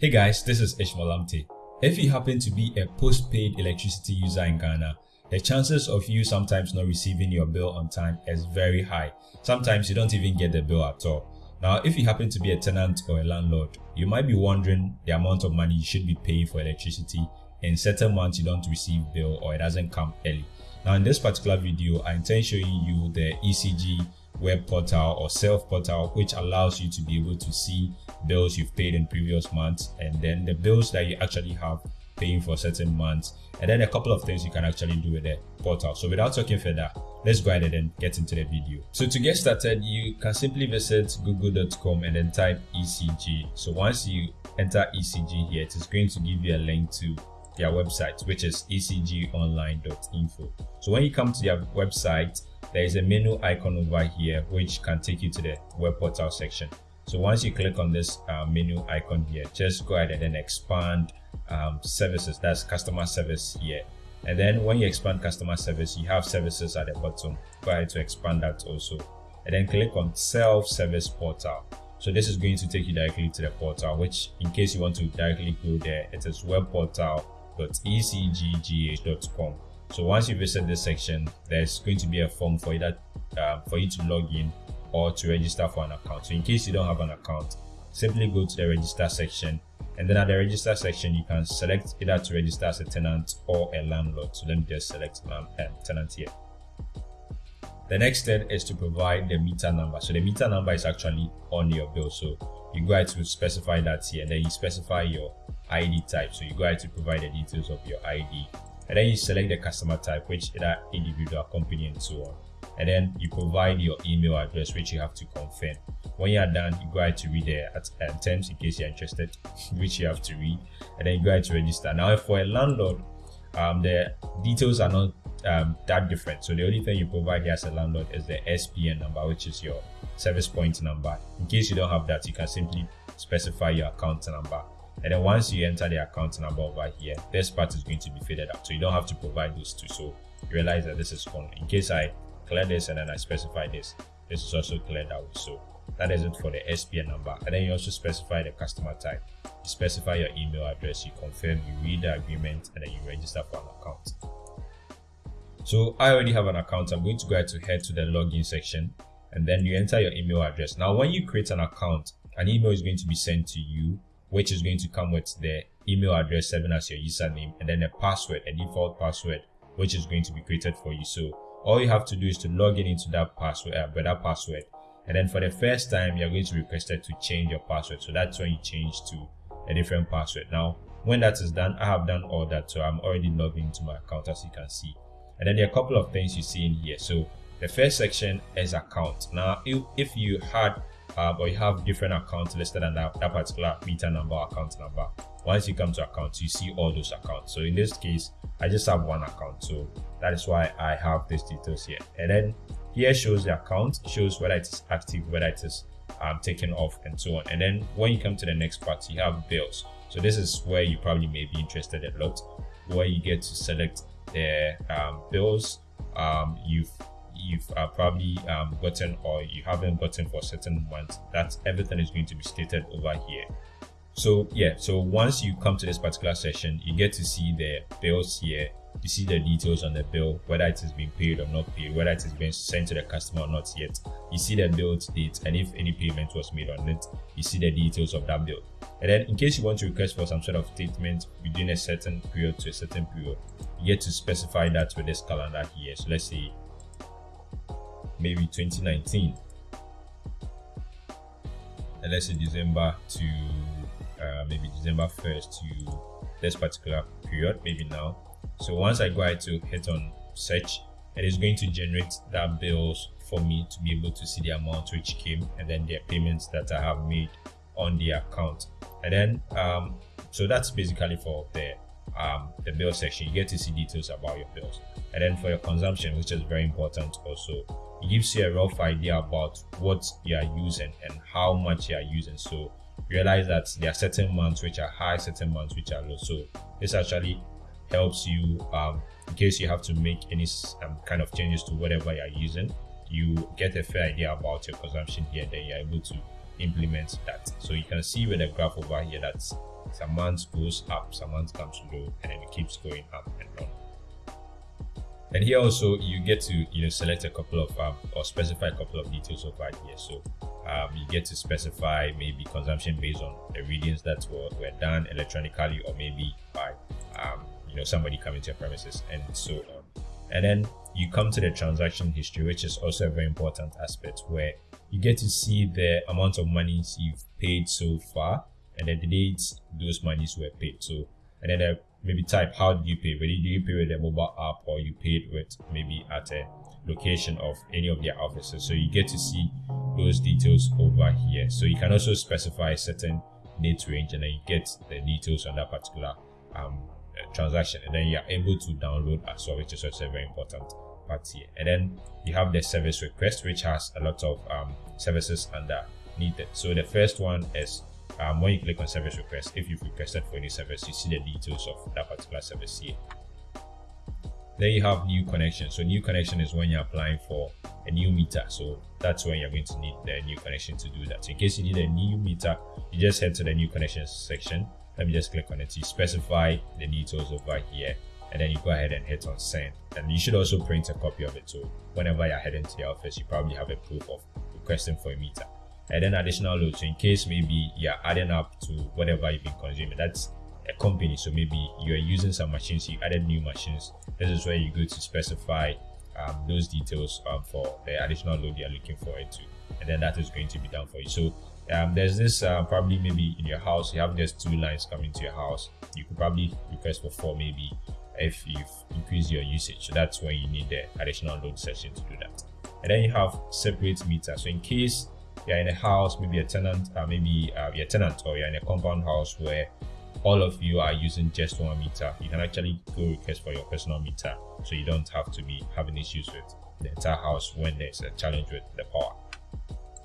Hey guys, this is Ishmael Lamptey. If you happen to be a postpaid electricity user in Ghana, the chances of you sometimes not receiving your bill on time is very high. Sometimes you don't even get the bill at all. Now, if you happen to be a tenant or a landlord, you might be wondering the amount of money you should be paying for electricity in certain months you don't receive bill or it doesn't come early. Now, in this particular video, I intend showing you the ECG web portal or self portal which allows you to be able to see bills you've paid in previous months and then the bills that you actually have paying for certain months and then a couple of things you can actually do with the portal. So without talking further let's go ahead and get into the video. So to get started you can simply visit google.com and then type ecg so once you enter ecg here it is going to give you a link to their website which is ecgonline.info so when you come to their website there is a menu icon over here which can take you to the web portal section. So once you click on this uh, menu icon here just go ahead and then expand um, services. That's customer service here. And then when you expand customer service you have services at the bottom. Go ahead to expand that also. And then click on self-service portal. So this is going to take you directly to the portal which in case you want to directly go there it is webportal.ecggh.com so once you visit this section, there's going to be a form for you uh, for you to log in or to register for an account. So in case you don't have an account, simply go to the register section and then at the register section you can select either to register as a tenant or a landlord. So let me just select um, tenant here. The next step is to provide the meter number. So the meter number is actually on your bill. So you go ahead to specify that here and then you specify your ID type. So you go ahead to provide the details of your ID and then you select the customer type which either individual company and so on. And then you provide your email address which you have to confirm. When you are done you go ahead to read the uh, terms in case you're interested which you have to read. And then you go ahead to register. Now for a landlord um, the details are not um, that different. So the only thing you provide here as a landlord is the spn number which is your service point number. In case you don't have that you can simply specify your account number and then once you enter the account number over here this part is going to be faded out. So you don't have to provide those two. So you realize that this is gone. In case i clear this and then i specify this this is also cleared out. So that is it for the spn number. And then you also specify the customer type. You specify your email address. You confirm you read the agreement and then you register for an account. So i already have an account. I'm going to go ahead to head to the login section and then you enter your email address. Now when you create an account an email is going to be sent to you which is going to come with the email address serving as your username and then a password, a default password, which is going to be created for you. So all you have to do is to log in into that password, uh, that password. And then for the first time, you're going to be requested to change your password. So that's when you change to a different password. Now, when that is done, I have done all that. So I'm already logged into my account as you can see. And then there are a couple of things you see in here. So the first section is account. Now, if you had uh, but you have different accounts listed on that, that particular meter number account number. Once you come to accounts you see all those accounts. So in this case i just have one account. So that is why i have these details here. And then here shows the account shows whether it is active whether it is um, taken off and so on. And then when you come to the next part you have bills. So this is where you probably may be interested a lot. Where you get to select the um, bills um, you've you've uh, probably um, gotten or you haven't gotten for a certain months that everything is going to be stated over here. So yeah so once you come to this particular session you get to see the bills here. You see the details on the bill whether it is being paid or not paid whether it is being sent to the customer or not yet. You see the bill date and if any payment was made on it you see the details of that bill. And then in case you want to request for some sort of statement within a certain period to a certain period you get to specify that with this calendar here. So let's say maybe 2019 and let's say December to uh, maybe December 1st to this particular period maybe now. So once I go ahead to hit on search it is going to generate that bills for me to be able to see the amount which came and then the payments that I have made on the account. And then um, so that's basically for the um, the bill section you get to see details about your bills. And then for your consumption which is very important also it gives you a rough idea about what you are using and how much you are using. So realize that there are certain months which are high certain months which are low. So this actually helps you um, in case you have to make any um, kind of changes to whatever you're using you get a fair idea about your consumption here then you're able to implement that. So you can see with the graph over here that some months goes up, some months comes low, and then it keeps going up and down. And here also you get to you know select a couple of um, or specify a couple of details over here. So um, you get to specify maybe consumption based on the readings that were, were done electronically or maybe by um, you know somebody coming to your premises and so on. And then you come to the transaction history, which is also a very important aspect where you get to see the amount of monies you've paid so far and then the dates those monies were paid. So and then uh, maybe type how did you pay? Whether do you pay with a mobile app or you paid with maybe at a location of any of their offices. So you get to see those details over here. So you can also specify certain date range and then you get the details on that particular um, transaction and then you're able to download as well, which is also a very important part here. And then you have the service request, which has a lot of um, services underneath it. So the first one is um, when you click on service request, if you've requested for any service, you see the details of that particular service here. Then you have new connection. So new connection is when you're applying for a new meter. So that's when you're going to need the new connection to do that. So in case you need a new meter, you just head to the new connections section. Let me just click on it. You specify the details over here and then you go ahead and hit on send. And you should also print a copy of it. So whenever you're heading to the office, you probably have a proof of requesting for a meter and then additional load. So in case maybe you're adding up to whatever you've been consuming, that's a company. So maybe you're using some machines, you added new machines. This is where you go to specify um, those details um, for the additional load you're looking for it to, and then that is going to be done for you. So um, there's this uh, probably maybe in your house you have just two lines coming to your house. You could probably request for four maybe if you've increased your usage. So that's when you need the additional load section to do that. And then you have separate meter. So in case you're in a house, maybe a tenant, uh, maybe uh, tenant or you're in a compound house where all of you are using just one meter, you can actually go request for your personal meter so you don't have to be having issues with the entire house when there's a challenge with the power.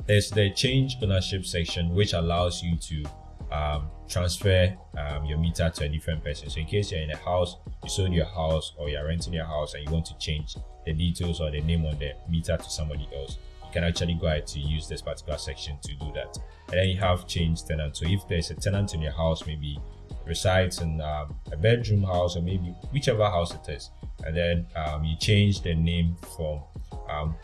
There's the change ownership section which allows you to um, transfer um, your meter to a different person. So in case you're in a house, you sold your house or you're renting your house and you want to change the details or the name on the meter to somebody else, you can actually go ahead to use this particular section to do that. And then you have change tenant. So if there's a tenant in your house, maybe resides in um, a bedroom house or maybe whichever house it is, and then um, you change the name from um,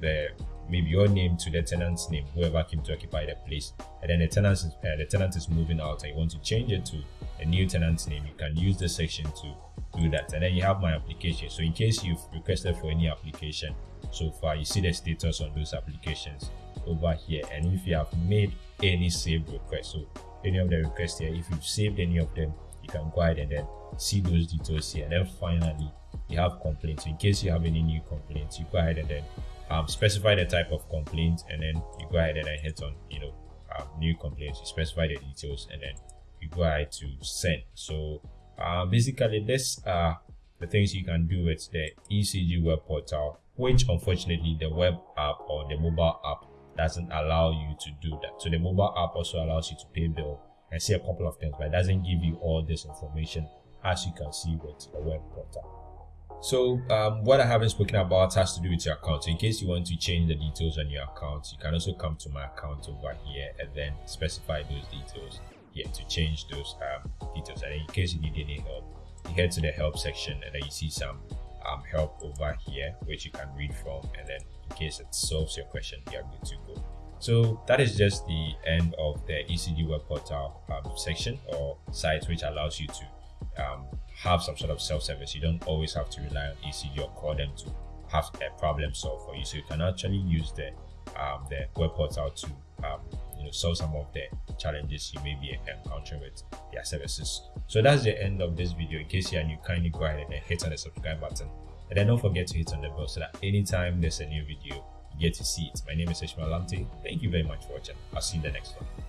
the maybe your name to the tenant's name, whoever came to occupy the place, and then the tenant is uh, the tenant is moving out, and you want to change it to a new tenant's name. You can use this section to do that, and then you have my application. So in case you've requested for any application, so far you see the status on those applications over here and if you have made any saved requests so any of the requests here if you've saved any of them you can go ahead and then see those details here and then finally you have complaints So in case you have any new complaints you go ahead and then um, specify the type of complaint and then you go ahead and then hit on you know um, new complaints you specify the details and then you go ahead to send so uh, basically this are the things you can do with the ECG web portal which unfortunately the web app or the mobile app doesn't allow you to do that. So the mobile app also allows you to pay bill and see a couple of things, but it doesn't give you all this information as you can see with the web portal. So um, what I haven't spoken about has to do with your account. So in case you want to change the details on your account, you can also come to my account over here and then specify those details here to change those um, details. And in case you need any help, you head to the help section and then you see some um, help over here which you can read from and then in case it solves your question you're good to go so that is just the end of the ecg web portal um, section or site which allows you to um, have some sort of self-service you don't always have to rely on ecg or call them to have a problem solved for you. So you can actually use the um, the web portal to um, you know solve some of the challenges you may be encountering with their services. So that's the end of this video. In case you're new kindly go ahead and hit on the subscribe button. And then don't forget to hit on the bell so that anytime there's a new video you get to see it. My name is ishmael Lamptey. Thank you very much for watching. I'll see you in the next one